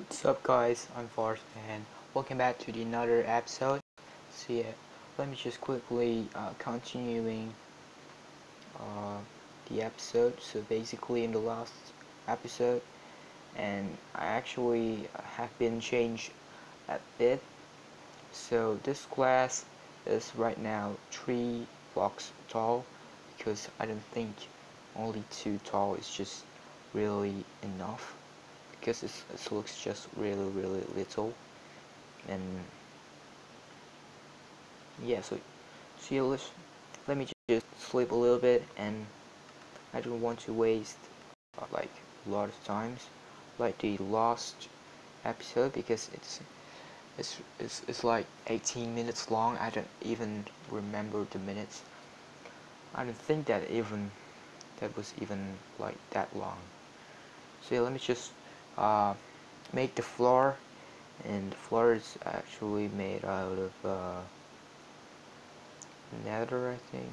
What's up guys, I'm Forrest and welcome back to the another episode. So yeah, let me just quickly uh, continuing uh, the episode. So basically in the last episode and I actually have been changed a bit. So this class is right now 3 blocks tall because I don't think only 2 tall is just really enough because it looks just really really little. And yeah so see let's let me just sleep a little bit and I don't want to waste uh, like a lot of times like the last episode because it's it's, it's, it's like 18 minutes long. I don't even remember the minutes. I don't think that even that was even like that long. So yeah, let me just uh, make the floor and the floor is actually made out of uh, nether I think.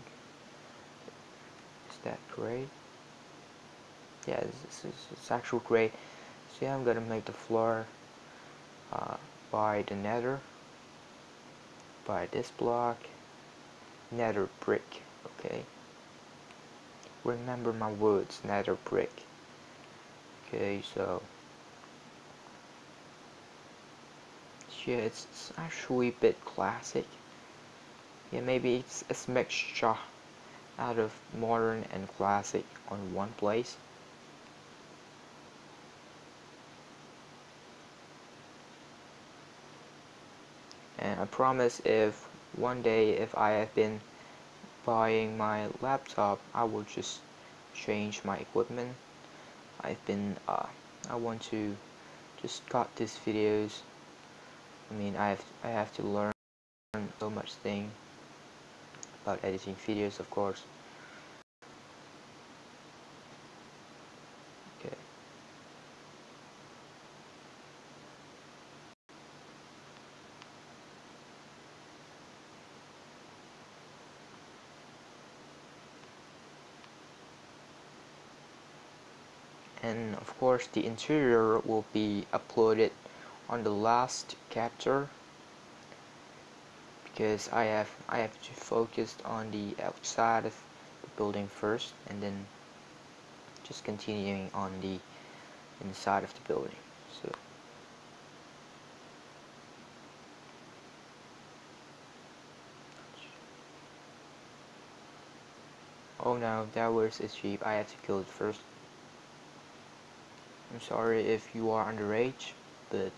Is that gray? Yeah this is it's actual gray. So yeah I'm gonna make the floor uh, by the nether by this block nether brick okay? Remember my words nether brick okay? So yeah it's, it's actually a bit classic. Yeah maybe it's a mixture out of modern and classic on one place. And I promise if one day if I have been buying my laptop I will just change my equipment. I've been uh, I want to just cut these videos I mean I have I have to learn so much thing about editing videos of course. Okay. And of course the interior will be uploaded on the last chapter because I have I have to focus on the outside of the building first and then just continuing on the inside of the building so. Oh no that was a sheep. I have to kill it first. I'm sorry if you are underage but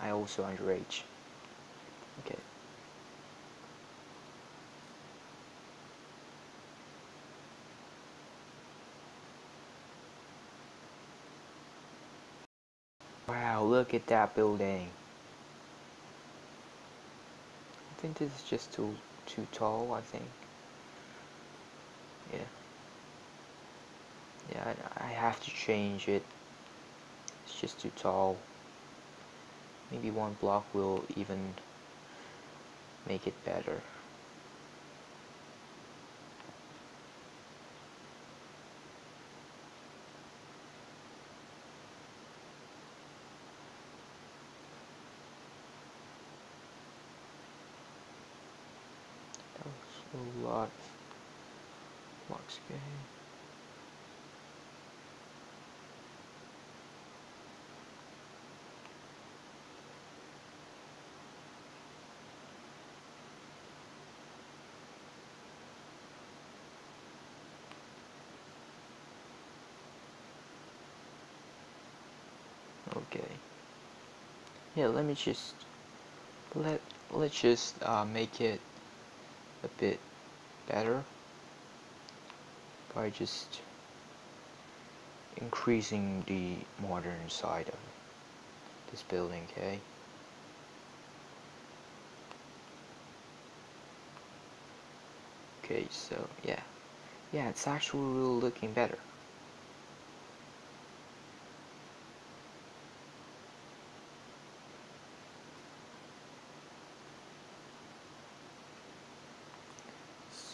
I also underage okay Wow, look at that building. I think this is just too too tall, I think. Yeah. Yeah, I, I have to change it. It's just too tall. Maybe one block will even make it better. that was a lot of blocks game. Okay. Yeah, let me just let let's just uh, make it a bit better by just increasing the modern side of this building, okay? Okay, so yeah. Yeah, it's actually really looking better.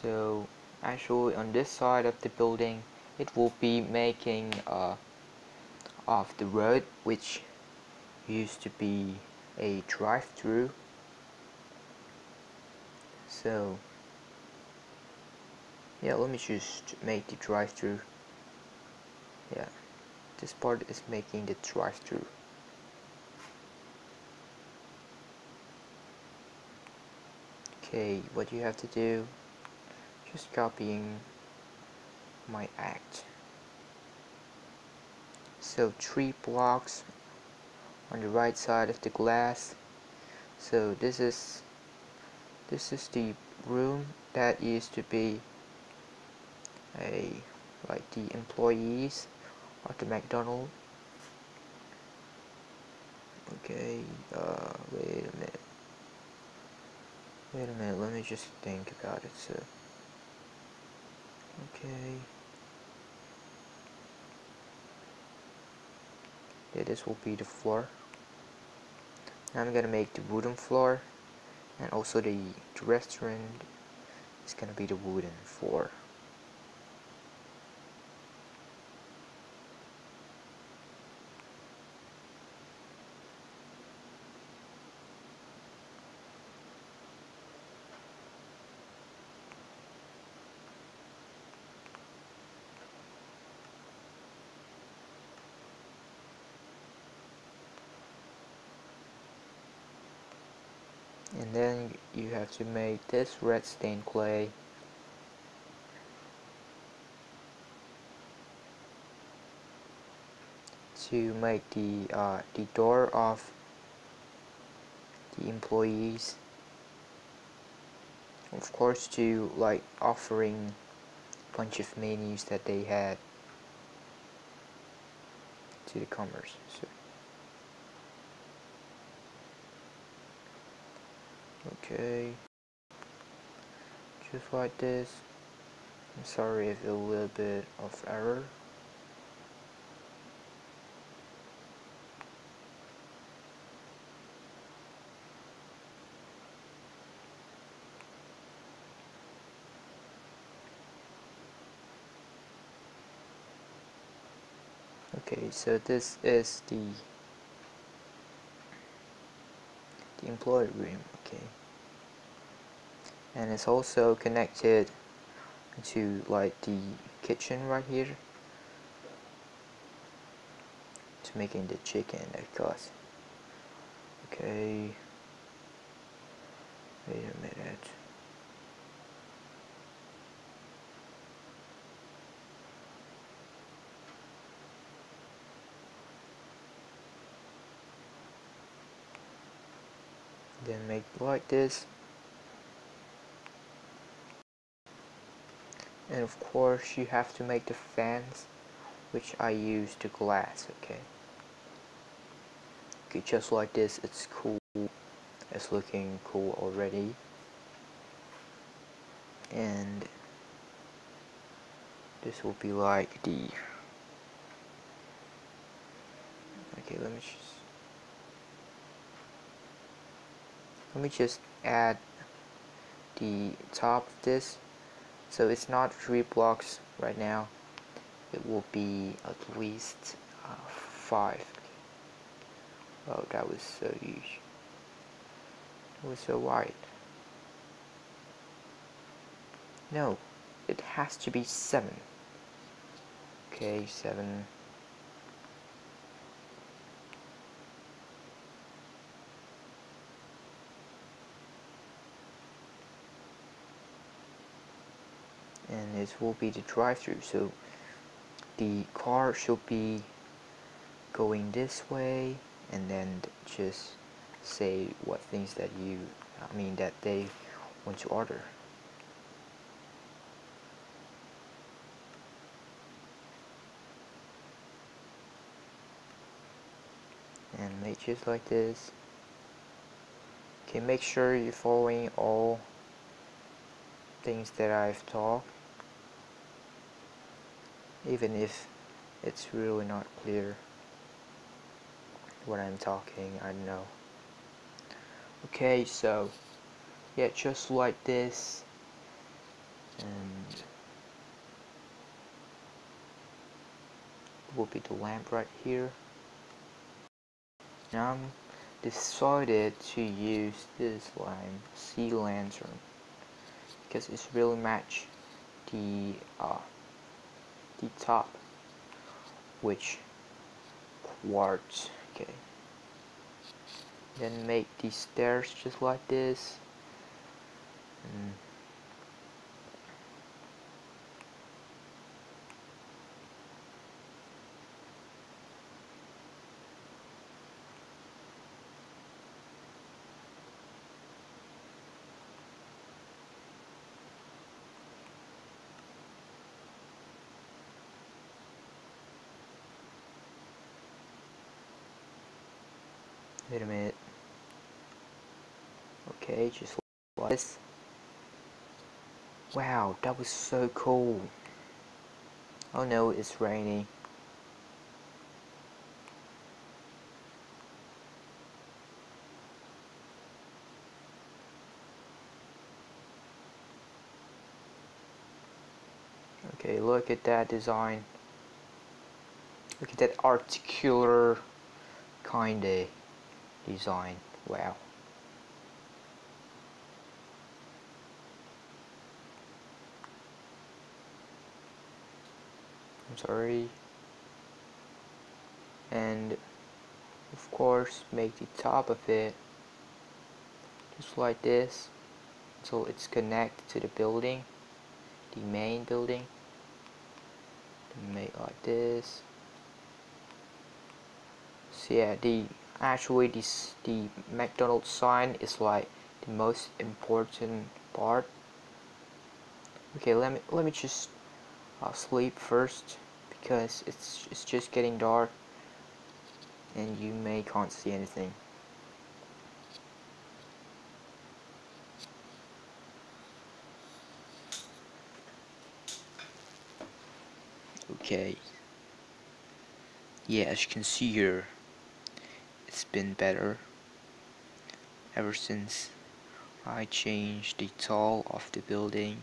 So actually on this side of the building it will be making uh, of the road which used to be a drive-through. So yeah let me just make the drive-through. Yeah this part is making the drive-through. Okay what you have to do just copying my act. So three blocks on the right side of the glass. So this is this is the room that used to be a like the employees of the McDonald. Okay uh, wait a minute. Wait a minute let me just think about it so okay. Yeah this will be the floor. Now I'm gonna make the wooden floor and also the, the restaurant is gonna be the wooden floor and then you have to make this red stained clay. To make the uh, the door of the employees. Of course to like offering a bunch of menus that they had to the commerce so okay. Just like this. I'm sorry if a little bit of error. Okay so this is the the employee room okay. And it's also connected to like the kitchen right here to making the chicken of course. Okay. Wait a minute then make like this. And of course you have to make the fans which I use the glass okay? Okay just like this it's cool. It's looking cool already. And this will be like the okay let me just let me just add the top of this. So it's not three blocks right now. It will be at least uh, five. Oh that was so huge. It was so wide. No it has to be seven. Okay seven and this will be the drive-through. So the car should be going this way and then just say what things that you I mean that they want to order. And make just like this. Okay make sure you're following all things that I've taught even if it's really not clear what I'm talking I know. Okay so yeah just like this and will be the lamp right here. I'm decided to use this line sea lantern because it's really match the uh, top. Which quartz okay. Then make these stairs just like this. And Wait a minute. Okay, just like this. Wow, that was so cool. Oh no, it's raining. Okay, look at that design. Look at that articular kinda design. Wow. I'm sorry. And of course make the top of it just like this so it's connected to the building the main building make like this so yeah the actually this the McDonald's sign is like the most important part. Okay let me let me just uh, sleep first because it's it's just getting dark and you may can't see anything. Okay. Yeah as you can see here it's been better ever since I changed the tall of the building.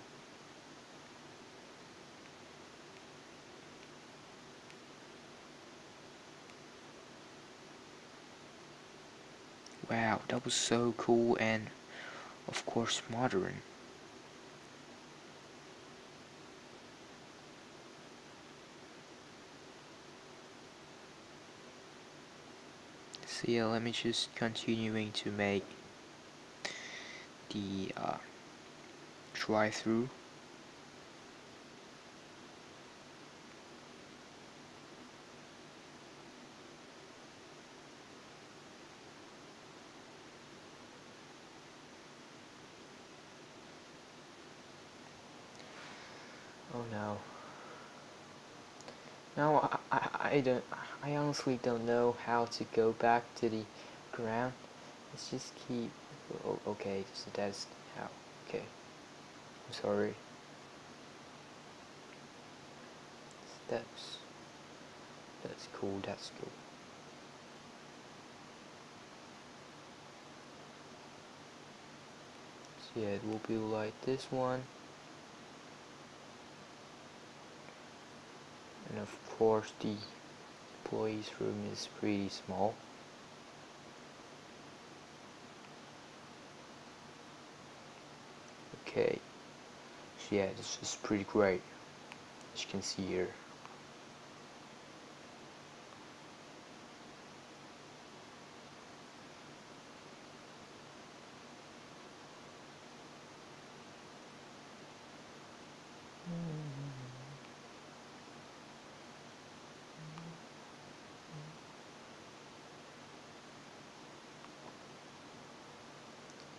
Wow that was so cool and of course modern yeah let me just continuing to make the uh, drive-through Oh no. No, I, I, I don't, I honestly don't know how to go back to the ground. Let's just keep, oh, okay, so that's how, okay. I'm sorry. Steps. That's cool, that's cool. So yeah, it will be like this one. and of course the employees room is pretty small. Okay. So yeah this is pretty great. As you can see here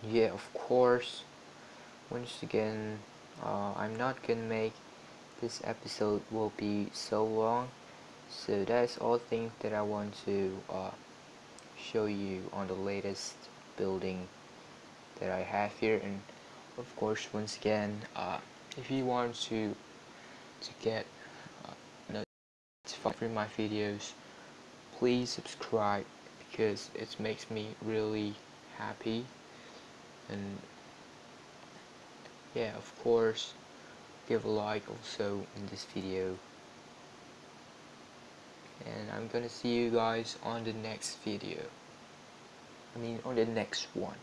yeah of course. Once again uh, I'm not gonna make this episode will be so long. So that's all things that I want to uh, show you on the latest building that I have here. And of course once again uh, if you want to to get uh, notified from my videos please subscribe because it makes me really happy and yeah of course give a like also in this video. And I'm gonna see you guys on the next video. I mean on the next one